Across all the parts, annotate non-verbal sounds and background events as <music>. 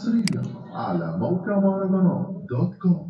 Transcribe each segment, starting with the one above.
حصريا على موقع مهرجانات دوت كوم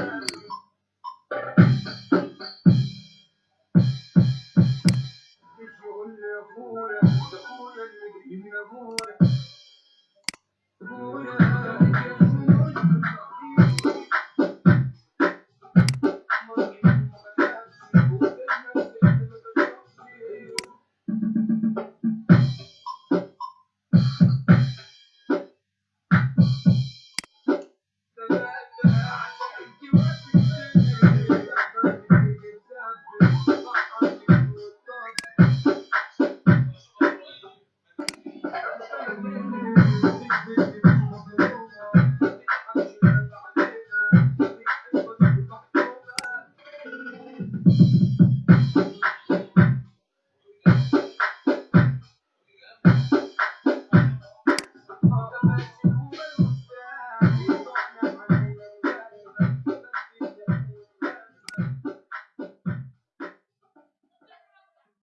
Yeah. <laughs>